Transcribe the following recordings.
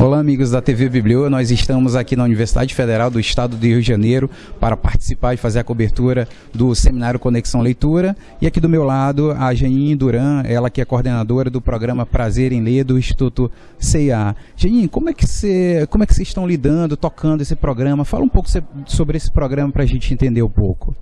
Olá, amigos da TV Biblio. Nós estamos aqui na Universidade Federal do Estado do Rio de Janeiro para participar e fazer a cobertura do seminário Conexão Leitura. E aqui do meu lado, a Janine Duran, ela que é coordenadora do programa Prazer em Ler do Instituto CIA. Janine, como é que você, como é que vocês estão lidando, tocando esse programa? Fala um pouco sobre esse programa para a gente entender um pouco.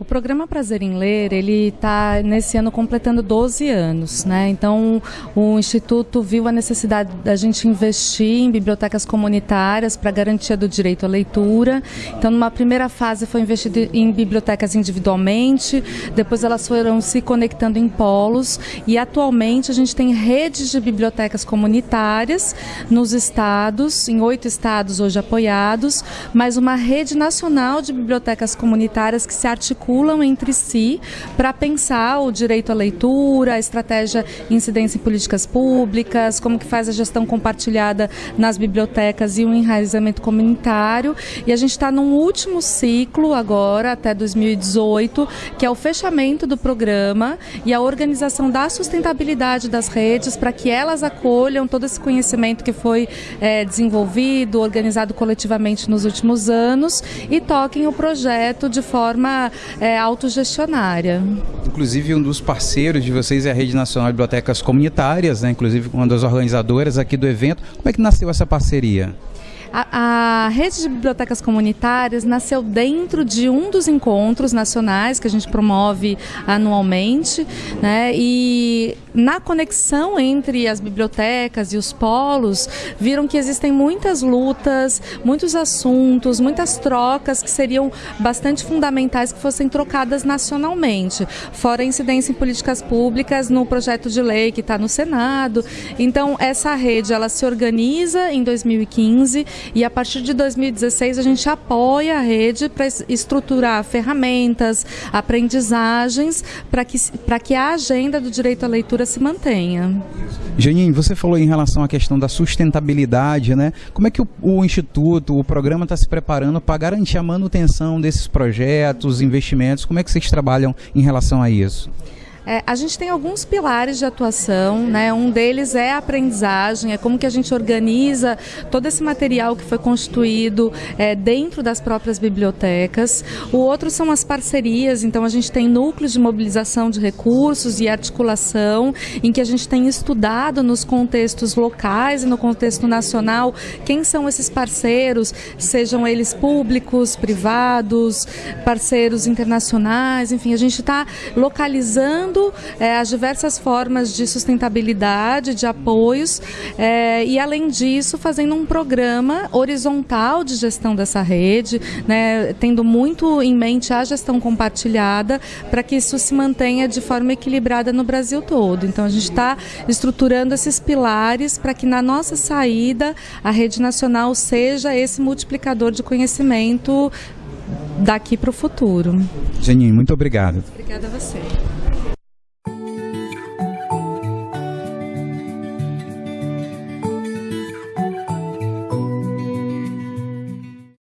O programa Prazer em Ler, ele está nesse ano completando 12 anos, né? Então, o Instituto viu a necessidade da gente investir em bibliotecas comunitárias para garantia do direito à leitura. Então, numa primeira fase foi investido em bibliotecas individualmente, depois elas foram se conectando em polos e atualmente a gente tem redes de bibliotecas comunitárias nos estados, em oito estados hoje apoiados, mas uma rede nacional de bibliotecas comunitárias que se articula articulam entre si para pensar o direito à leitura, a estratégia incidência em políticas públicas, como que faz a gestão compartilhada nas bibliotecas e o enraizamento comunitário. E a gente está num último ciclo agora, até 2018, que é o fechamento do programa e a organização da sustentabilidade das redes para que elas acolham todo esse conhecimento que foi é, desenvolvido, organizado coletivamente nos últimos anos e toquem o projeto de forma é, autogestionária. Inclusive, um dos parceiros de vocês é a Rede Nacional de Bibliotecas Comunitárias, né? inclusive uma das organizadoras aqui do evento. Como é que nasceu essa parceria? A, a, rede de bibliotecas comunitárias nasceu dentro de um dos encontros nacionais que a gente promove anualmente, né? E na conexão entre as bibliotecas e os polos, viram que existem muitas lutas, muitos assuntos, muitas trocas que seriam bastante fundamentais que fossem trocadas nacionalmente, fora a incidência em políticas públicas no projeto de lei que está no Senado. Então, essa rede ela se organiza em 2015 e a partir de 2016 a gente apoia a rede para estruturar ferramentas, aprendizagens, para que, que a agenda do direito à leitura se mantenha. Janine, você falou em relação à questão da sustentabilidade, né? Como é que o, o Instituto, o programa está se preparando para garantir a manutenção desses projetos, investimentos? Como é que vocês trabalham em relação a isso? É, a gente tem alguns pilares de atuação, né? Um deles é a aprendizagem, é como que a gente organiza todo esse material que foi constituído é, dentro das próprias bibliotecas. O outro são as parcerias, então a gente tem núcleos de mobilização de recursos e articulação, em que a gente tem estudado nos contextos locais e no contexto nacional quem são esses parceiros, sejam eles públicos, privados, parceiros internacionais, enfim, a gente está localizando é, as diversas formas de sustentabilidade, de apoios é, e, além disso, fazendo um programa horizontal de gestão dessa rede, né, tendo muito em mente a gestão compartilhada para que isso se mantenha de forma equilibrada no Brasil todo. Então, a gente está estruturando esses pilares para que na nossa saída a rede nacional seja esse multiplicador de conhecimento daqui para o futuro. Janine, muito obrigado. Obrigada a você.